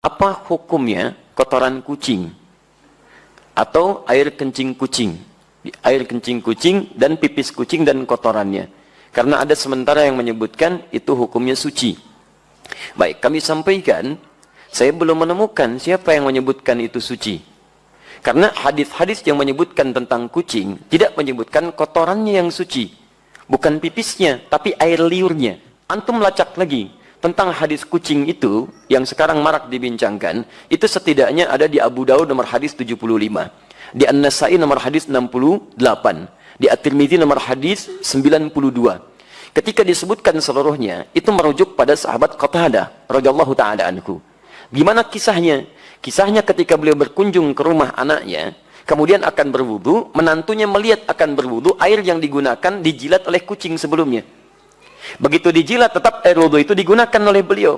apa hukumnya kotoran kucing? Atau air kencing kucing? Air kencing kucing dan pipis kucing dan kotorannya. Karena ada sementara yang menyebutkan itu hukumnya suci. Baik kami sampaikan saya belum menemukan siapa yang menyebutkan itu suci. Karena hadis-hadis yang menyebutkan tentang kucing tidak menyebutkan kotorannya yang suci. Bukan pipisnya tapi air liurnya. Antum lacak lagi tentang hadis kucing itu yang sekarang marak dibincangkan itu setidaknya ada di Abu Daud nomor hadis 75 di An-Nasai nomor hadis 68 di At-Tirmidzi nomor hadis 92 ketika disebutkan seluruhnya itu merujuk pada sahabat Qatadah radhiyallahu taala anhu. Gimana kisahnya? Kisahnya ketika beliau berkunjung ke rumah anaknya kemudian akan berwudu menantunya melihat akan berwudu air yang digunakan dijilat oleh kucing sebelumnya Begitu dijilat tetap air wudhu itu digunakan oleh beliau.